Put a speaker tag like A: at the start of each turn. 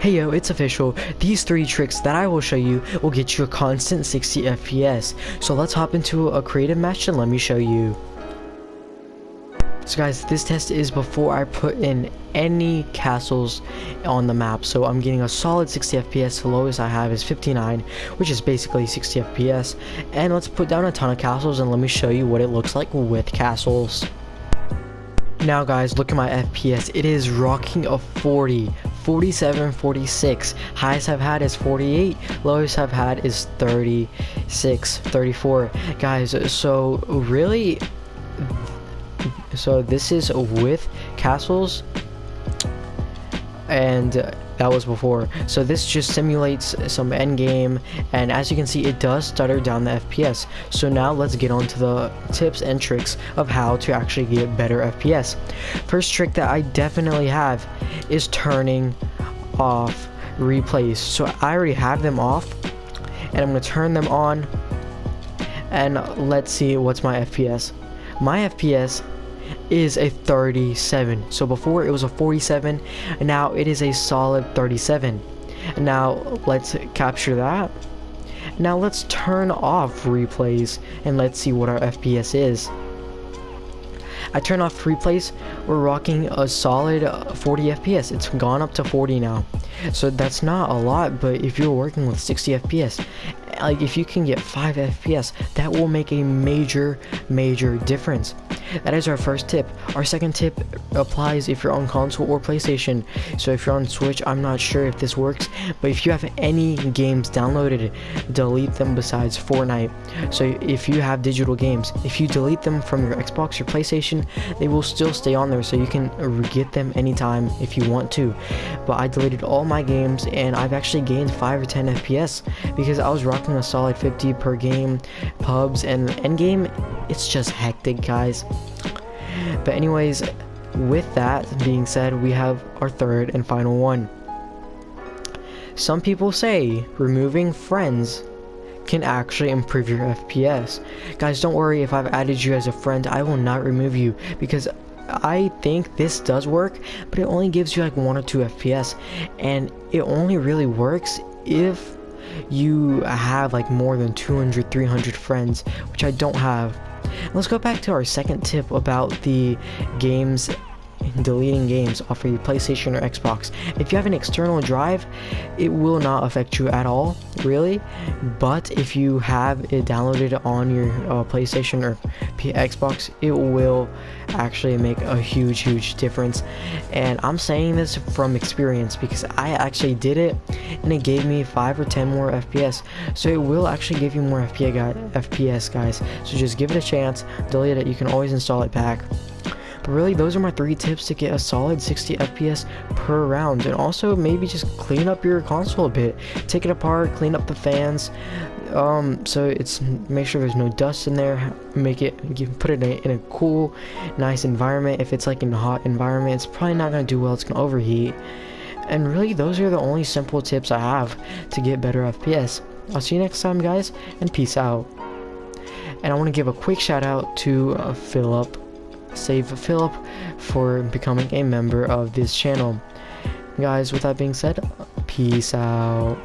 A: Hey yo, it's official. These three tricks that I will show you will get you a constant 60 FPS. So let's hop into a creative match and let me show you. So guys, this test is before I put in any castles on the map. So I'm getting a solid 60 FPS. The lowest I have is 59, which is basically 60 FPS. And let's put down a ton of castles and let me show you what it looks like with castles. Now guys, look at my FPS. It is rocking a 40. 47, 46. Highest I've had is 48. Lowest I've had is 36, 34. Guys, so really, so this is with castles and that was before. So this just simulates some end game and as you can see it does stutter down the fps so now let's get on to the tips and tricks of how to actually get better fps first trick that i definitely have is turning off replays. So i already have them off and i'm going to turn them on and let's see what's my fps my fps is a 37 so before it was a 47 and now it is a solid 37 now let's capture that now let's turn off replays and let's see what our fps is I turn off replays, we're rocking a solid uh, 40 FPS. It's gone up to 40 now. So that's not a lot, but if you're working with 60 FPS, like if you can get 5 FPS, that will make a major, major difference. That is our first tip. Our second tip applies if you're on console or PlayStation. So if you're on Switch, I'm not sure if this works, but if you have any games downloaded, delete them besides Fortnite. So if you have digital games, if you delete them from your Xbox or PlayStation, they will still stay on there so you can get them anytime if you want to. But I deleted all my games and I've actually gained 5 or 10 FPS because I was rocking a solid 50 per game pubs and endgame. It's just hectic guys. But anyways with that being said we have our third and final one. Some people say removing friends can actually improve your FPS. Guys, don't worry if I've added you as a friend, I will not remove you because I think this does work, but it only gives you like 1 or 2 FPS and it only really works if you have like more than 200 300 friends which I don't have. Let's go back to our second tip about the games deleting games off of your PlayStation or Xbox. If you have an external drive, it will not affect you at all, really. But if you have it downloaded on your uh, PlayStation or P Xbox, it will actually make a huge, huge difference. And I'm saying this from experience because I actually did it and it gave me 5 or 10 more FPS. So it will actually give you more FPS, guys. So just give it a chance, delete it, you can always install it back. But really, those are my three tips to get a solid 60 FPS per round. And also, maybe just clean up your console a bit. Take it apart, clean up the fans. Um, so it's make sure there's no dust in there. Make it, put it in a, in a cool, nice environment. If it's like in a hot environment, it's probably not gonna do well. It's gonna overheat. And really, those are the only simple tips I have to get better FPS. I'll see you next time, guys, and peace out. And I want to give a quick shout out to uh, Philip save Philip for becoming a member of this channel. Guys, with that being said, peace out.